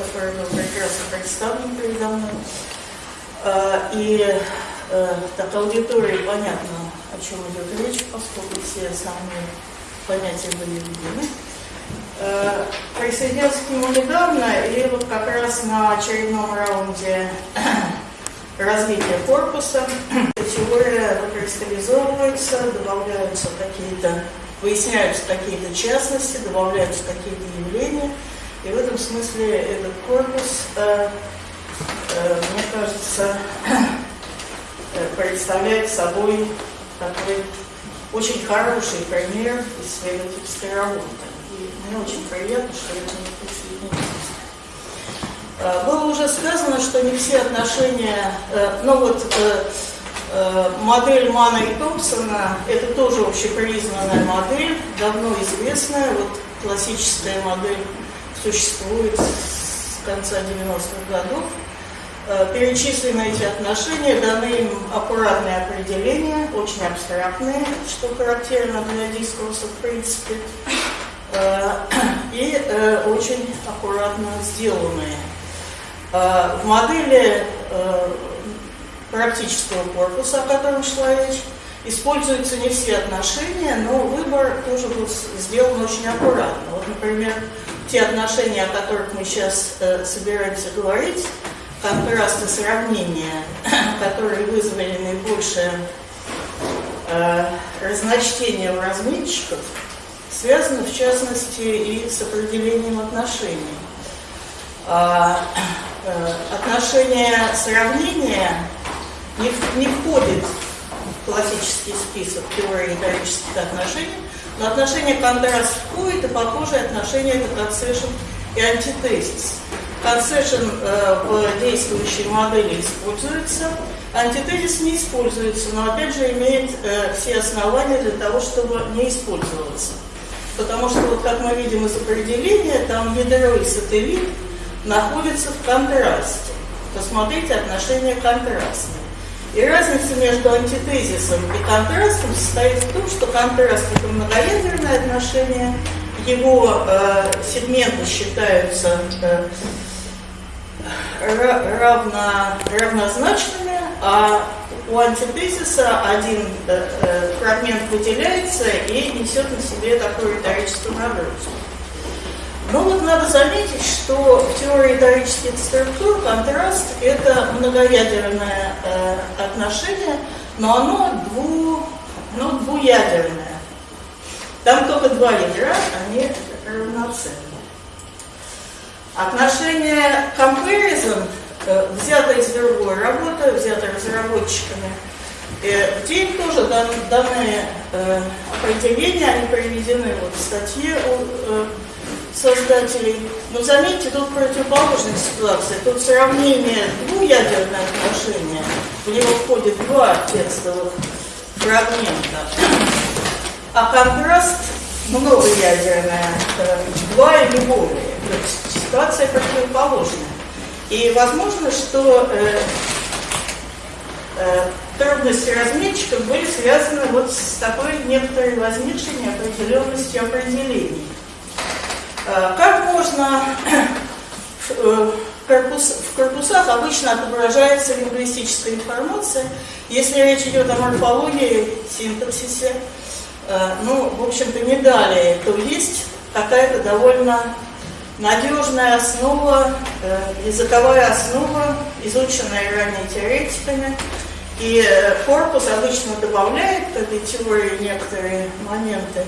который был прекрасно представлен передо мной. А, И э, так аудитории понятно, о чем идет речь, поскольку все основные понятия были введены. Э, Присоединился к нему недавно, и вот как раз на очередном раунде развития корпуса теория выкристаллизовывается, добавляются какие-то, выясняются какие-то частности, добавляются какие-то явления. И в этом смысле этот корпус, э, э, мне кажется, э, представляет собой такой очень хороший пример исследовательской работы. И мне очень приятно, что я к нему. Э, Было уже сказано, что не все отношения, э, ну вот модель Мана и Томпсона, это тоже общепризнанная модель, давно известная, вот классическая модель существует с конца 90-х годов. Э, Перечислены эти отношения, даны им аккуратные определения, очень абстрактные, что характерно для дискурса в принципе, э, и э, очень аккуратно сделанные. В модели практического корпуса, о котором шла речь, используются не все отношения, но выбор тоже был сделан очень аккуратно. Вот, например, те отношения, о которых мы сейчас э, собираемся говорить, контрасты сравнения, которые вызвали наибольшее э, разночтение у разметчиков, связаны в частности и с определением отношений. А, э, отношение сравнения не, не входит в классический список теории риторических отношений, но отношение контраст входит, и похожие отношения это концешн и антитезис. Концешн э, в действующей модели используется, антитезис не используется, но опять же имеет э, все основания для того, чтобы не использоваться. Потому что, вот, как мы видим из определения, там ядро и сателлит находятся в контрасте. Посмотрите отношения контрастные. И разница между антитезисом и контрастом состоит в том, что контраст это многоядерное отношение, его э, сегменты считаются э, ра- равно, равнозначными, а у антитезиса один э, фрагмент выделяется и несет на себе такую риторическую нагрузку. Но вот надо заметить, что в теории риторических структур контраст – это многоядерное э, отношение, но оно дву, ну, двуядерное. Там только два ядра, они равноценны. Отношение comparison э, взято из другой работы, взято разработчиками. Э, Где им тоже дан, даны э, определения, они приведены вот в статье создателей. Но заметьте, тут противоположная ситуация. Тут сравнение двуядерное отношение, в него входит два текстовых фрагмента. А контраст многоядерное, э, два или более. То есть ситуация противоположная. И возможно, что э, э, трудности разметчиков были связаны вот с такой некоторой возникшей неопределенностью определений. Э, Как можно э, корпус- в корпусах обычно отображается лингвистическая информация, если речь идет о морфологии, синтаксисе, э, ну, в общем-то, не далее, то есть какая-то довольно надежная основа, языковая основа, изученная ранее теоретиками, и корпус обычно добавляет к этой теории некоторые моменты,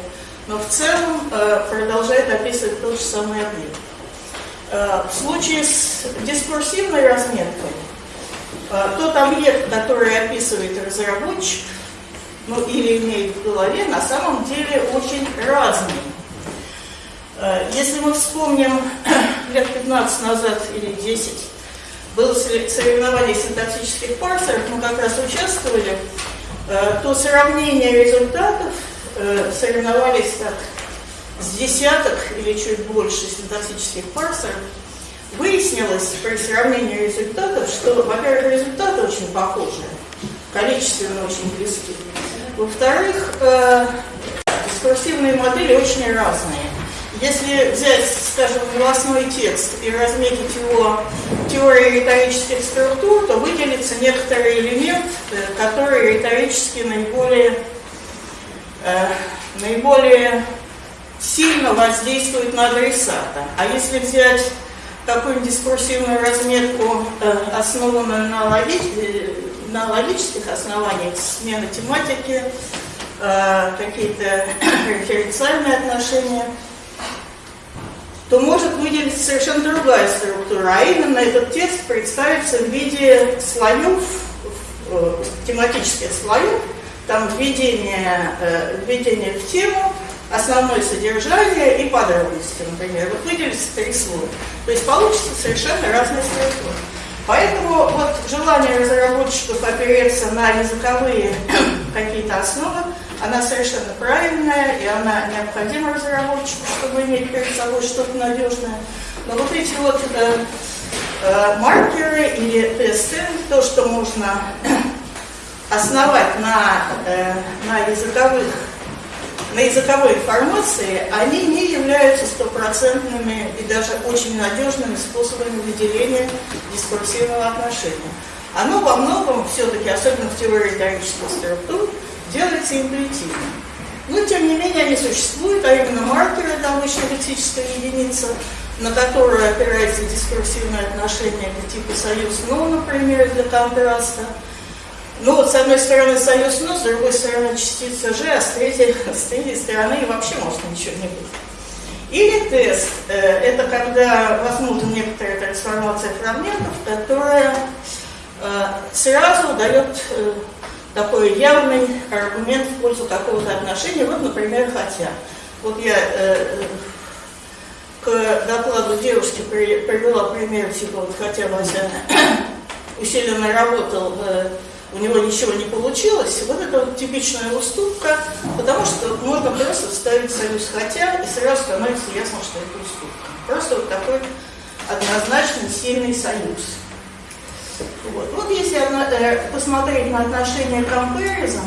но в целом э, продолжает описывать тот же самый объект. Э, В случае с дискурсивной разметкой, э, тот объект, который описывает разработчик, ну или имеет в голове, на самом деле очень разный. Если мы вспомним лет 15 назад или 10, было соревнование синтаксических парсеров, мы как раз участвовали, то сравнение результатов соревновались так с десяток или чуть больше синтаксических парсеров, выяснилось при сравнении результатов, что, во-первых, результаты очень похожи, количественно очень близки. Во-вторых, э, дискурсивные модели очень разные. если взять, скажем, новостной текст и разметить его теорией риторических структур, то выделится некоторый элемент, э, который риторически наиболее, э, наиболее сильно воздействует на адресата. А если взять какую-нибудь дискурсивную разметку, э, основанную на, логи... Э, на логических основаниях, смена тематики, э, какие-то референциальные отношения, то может выделиться совершенно другая структура, а именно этот текст представится в виде слоев, тематических слоев, там введение, введение в тему, основное содержание и подробности, например. Вот выделится три слова. То есть получится совершенно разные структуры. Поэтому вот желание разработчиков опереться на языковые какие-то основы, она совершенно правильная, и она необходима разработчику, чтобы иметь перед собой что-то надежное. Но вот эти вот э, э, маркеры или тесты, то, что можно основать на, э, на языковых на языковой информации, они не являются стопроцентными и даже очень надежными способами выделения дискурсивного отношения. Оно во многом все-таки, особенно в теории риторических структур, делается интуитивно. Но, тем не менее, они существуют, а именно маркеры, лексическая единица, на которую опирается дискурсивное отношение, это типа союз «но», например, для контраста – ну с одной стороны союз «но», с другой стороны частица «ж», а с третьей, с третьей стороны вообще может ничего не быть. Или тест э, – это когда возможна некоторая трансформация фрагментов, которая э, сразу дает э, такой явный аргумент в пользу какого-то отношения. Вот, например, «хотя». Вот я к докладу девушки привела пример, типа вот «хотя Вася усиленно работал у него ничего не получилось, вот это вот типичная уступка, потому что можно просто вставить союз «хотя» и сразу становится ясно, что это уступка. Просто вот такой однозначно сильный союз. Вот, вот если э, посмотреть на отношение comparison,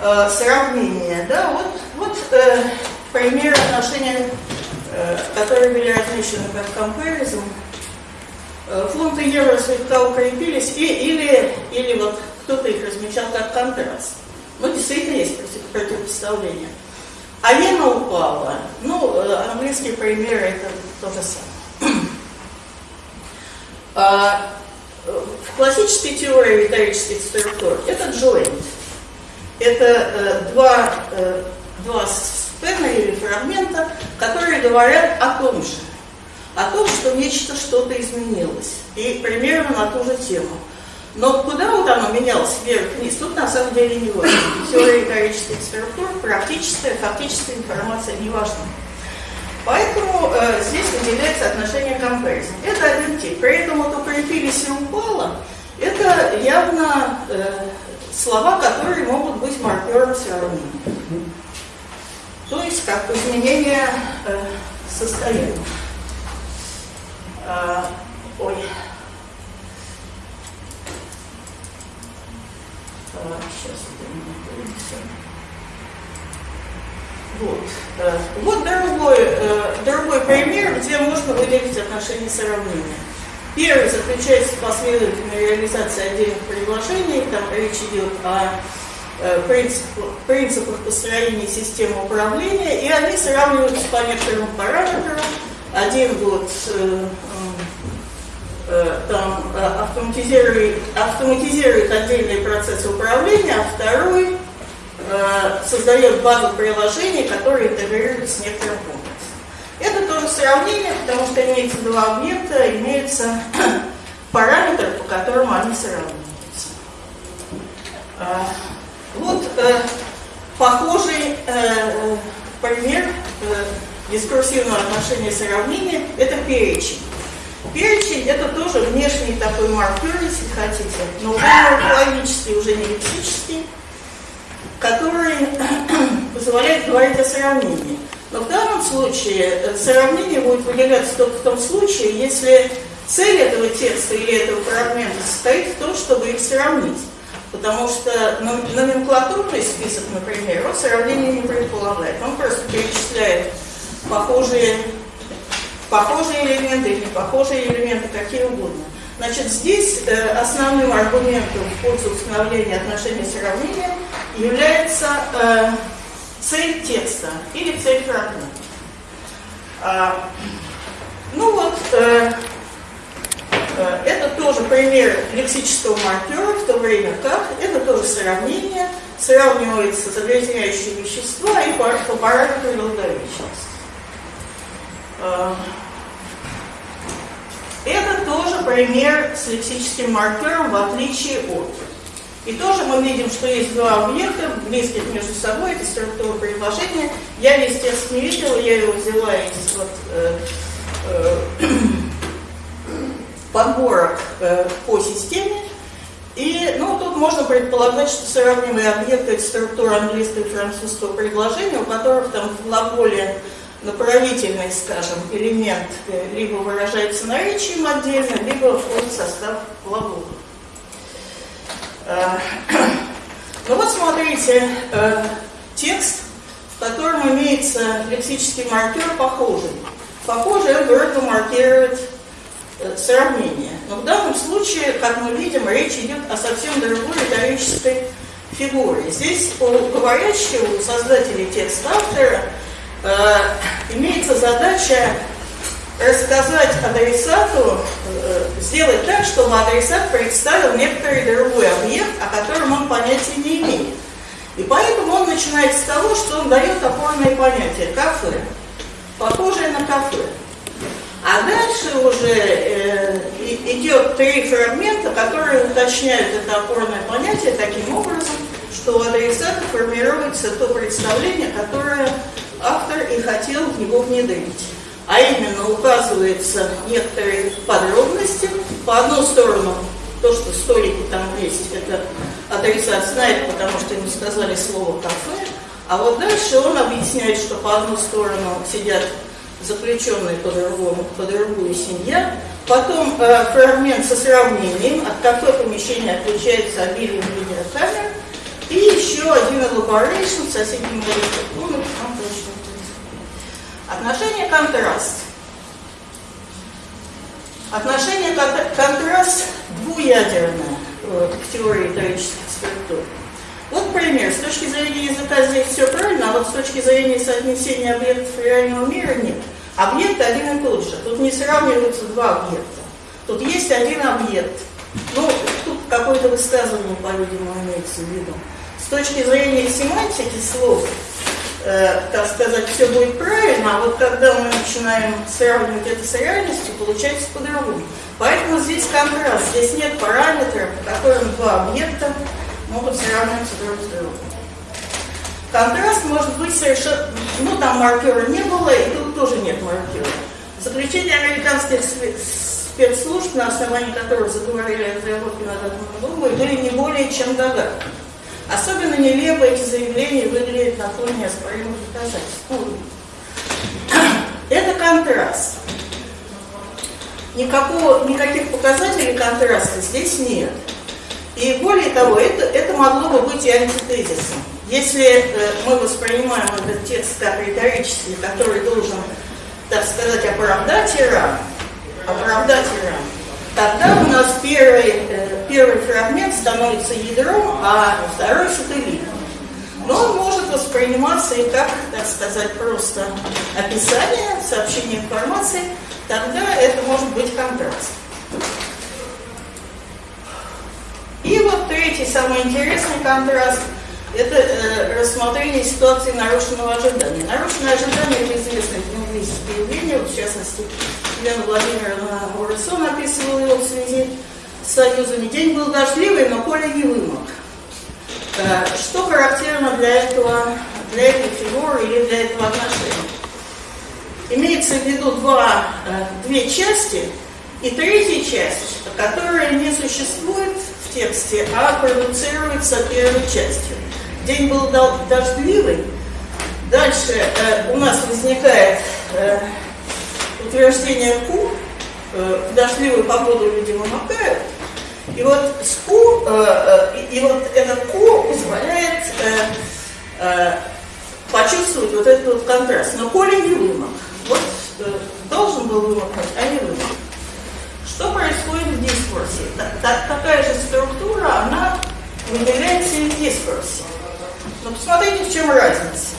э, сравнение, да, вот, вот э, пример отношения, которые были размещены как comparison – фунты евро слегка укрепились, и, или, или вот кто-то их размечал как контраст. Ну, действительно есть противопоставление. А иена упала. Ну, э, английские примеры это то же самое. А, в классической теории риторических структур это joint. Это э, два, э, два спена или фрагмента, которые говорят о том же о том, что нечто что-то изменилось. И примерно на ту же тему. Но куда вот оно менялось, вверх-вниз, тут на самом деле не важно. Теория экономических структур, практическая, фактическая информация не важна. Поэтому э, здесь выделяется отношение comparison. Это один тип. При этом вот укрепились и упало, это явно э, слова, которые могут быть маркером сравнения. То есть как изменение э, состояния. А, ой. А, сейчас вот. А, вот другой, э, другой пример, где можно выделить отношения сравнения. Первый заключается в последовательной реализации отдельных предложений. Там речь идет о э, принципах, принципах построения системы управления, и они сравниваются по некоторым параметрам. Один э, Э, там э, автоматизирует, автоматизирует отдельные процессы управления, а второй э, создает базу приложений, которые интегрируют с некоторым комплексом. Это тоже сравнение, потому что имеется два объекта, имеется параметр, по которому они сравниваются. Вот похожий пример дискурсивного отношения сравнения – это перечень. Перечень – это тоже внешний такой маркер, если хотите, но уже морфологический, уже не лексический, который позволяет говорить о сравнении. Но в данном случае э, сравнение будет выделяться только в том случае, если цель этого текста или этого фрагмента состоит в том, чтобы их сравнить. Потому что номенклатурный список, например, он сравнение не предполагает. Он просто перечисляет похожие, похожие элементы или похожие элементы, какие угодно. Значит, здесь э, основным аргументом в пользу установления отношения сравнения является э, цель текста или цель фрагмента. А, ну вот, э, это тоже пример лексического маркера, в то время как это тоже сравнение, сравнивается загрязняющие вещества и по, параметру долговечности. Это тоже пример с лексическим маркером, в отличие от. И тоже мы видим, что есть два объекта, близких между собой, это структура предложения. Я текст не видела, я его взяла из вот, э, э, подборок э, по системе. И ну, тут можно предполагать, что сравнимые объекты – это структура английского и французского предложения, у которых там в глаголе направительный, скажем, элемент э, либо выражается наречием отдельно, либо входит в состав глагола. Э, ну вот смотрите, э, текст, в котором имеется лексический маркер похожий. Похожий он вроде маркирует сравнение. Но в данном случае, как мы видим, речь идет о совсем другой риторической фигуре. Здесь у говорящего, у создателей текста автора – имеется задача рассказать адресату, э, сделать так, чтобы адресат представил некоторый другой объект, о котором он понятия не имеет. И поэтому он начинает с того, что он дает опорное понятие кафе, похожее на кафе. А дальше уже э, идет три фрагмента, которые уточняют это опорное понятие таким образом, что у адресата формируется то представление, которое автор и хотел в него внедрить. А именно указываются некоторые подробности. По одну сторону, то, что столики там есть, это адресат знает, потому что ему сказали слово «кафе». А вот дальше он объясняет, что по одну сторону сидят заключенные по другому, по другую семья. Потом э, фрагмент со сравнением, от какое помещение отличается обилием видеокамер. И еще один elaboration в соседнем комнате, Отношение контраст. Отношение контраст двуядерное э, в теории риторических структур. Вот пример. С точки зрения языка здесь все правильно, а вот с точки зрения соотнесения объектов реального мира нет. Объект один и тот же. Тут не сравниваются два объекта. Тут есть один объект. Ну, тут какое-то высказывание, по-видимому, имеется в виду. С точки зрения семантики слов, э, так сказать, все будет правильно, а вот когда мы начинаем сравнивать это с реальностью, получается по-другому. Поэтому здесь контраст, здесь нет параметров, по которым два объекта могут сравниваться друг с другом. Контраст может быть совершенно... Ну, там маркера не было, и тут тоже нет маркера. Заключение американских спецслужб, на основании которых заговорили о разработке над атомной бомбой, были не более чем догадки. Особенно нелепо эти заявления выглядят на фоне неоспоримых доказательств. Это контраст. Никакого, никаких показателей контраста здесь нет. И более того, это, это могло бы быть и антитезисом. Если э, мы воспринимаем этот текст как риторический, который должен, так сказать, оправдать Иран, оправдать Иран, тогда у нас первый, э, первый фрагмент становится ядром, а второй сателлитом. Но он может восприниматься и как, так сказать, просто описание, сообщение информации, тогда это может быть контраст. И вот третий, самый интересный контраст – это э, рассмотрение ситуации нарушенного ожидания. Нарушенное ожидание – это известное лингвистическое явление, в частности, Елена Владимировна Урысон описывала его в связи союзами. День был дождливый, но Коля не вымок. Э, что характерно для этого, для этой фигуры или для этого отношения? Имеется в виду два, э, две части и третья часть, которая не существует в тексте, а продуцируется первой частью. День был дождливый. Дальше э, у нас возникает утверждение Q, э, в дождливую погоду люди вымокают, и вот с Q, э, э, и, вот этот Q позволяет э, э, почувствовать вот этот вот контраст. Но Коля не вымок. Вот э, должен был вымокнуть, а не вымок. Что происходит в дискурсе? Так, так- такая же структура, она выделяется и в дискурсе. Но посмотрите, в чем разница.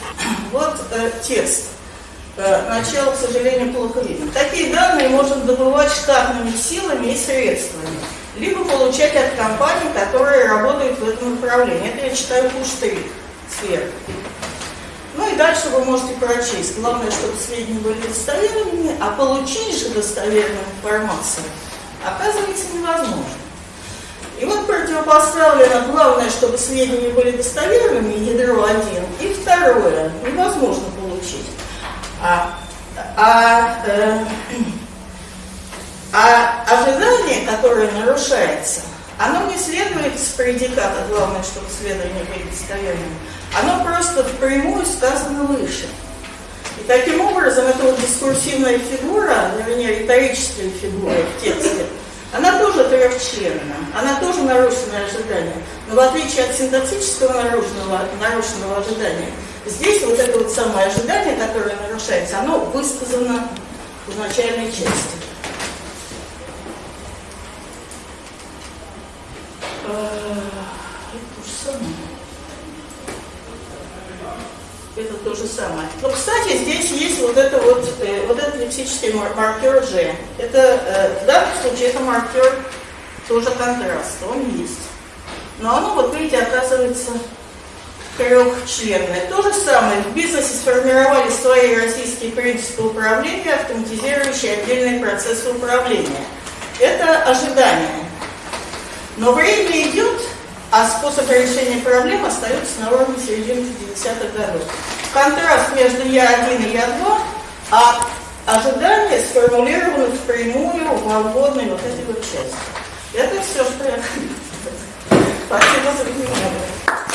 Вот э, текст. Э, начало, к сожалению, плохо видно. Такие данные можно добывать штатными силами и средствами, либо получать от компаний, которые работают в этом направлении. Это я читаю пуштрик сверху. Ну и дальше вы можете прочесть. Главное, чтобы сведения были достоверными, а получить же достоверную информацию оказывается невозможно. И вот противопоставлено главное, чтобы сведения были достоверными, ядро один, и второе, невозможно получить. А, а, э, а ожидание, которое нарушается, оно не следует с предиката, главное, чтобы следование были достоверными, оно просто впрямую сказано выше. И таким образом, эта вот дискурсивная фигура, вернее, риторическая фигура в тексте, она тоже трехчленна, она тоже нарушенное ожидание. Но в отличие от синтаксического нарушенного, нарушенного ожидания, здесь вот это вот самое ожидание, которое нарушается, оно высказано в начальной части. Э, Это то же самое. Но, кстати, здесь есть вот это вот, э, вот этот лексический мар- маркер G. Это, э, в данном случае, это маркер тоже контраста, он есть. Но оно, вот видите, оказывается трехчленное. То же самое, в бизнесе сформировали свои российские принципы управления, автоматизирующие отдельные процессы управления. Это ожидание. Но время идет, а способ решения проблем остается на уровне середины 50-х годов. Контраст между Я-1 и Я-2, а ожидания сформулированы впрямую во вводной вот этой вот части. Это все, что я хотела. Спасибо за внимание.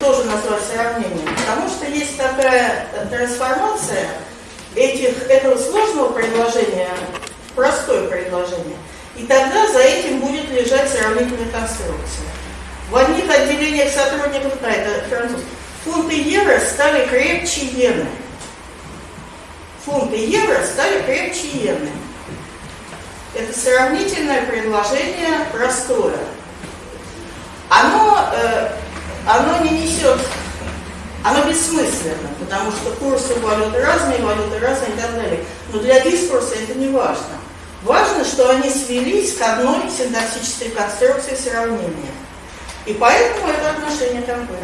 Тоже назвать сравнением, потому что есть такая трансформация этих, этого сложного предложения простое предложение. И тогда за этим будет лежать сравнительная конструкция. В одних отделениях сотрудников, а это француз, фунты евро стали крепче иены. Фунты евро стали крепче иены. Это сравнительное предложение простое. Оно, э, оно не несет, оно бессмысленно, потому что курсы валюты разные, валюты разные и так далее. Но для дискурса это не важно. Важно, что они свелись к одной синтаксической конструкции сравнения. И поэтому это отношение такое.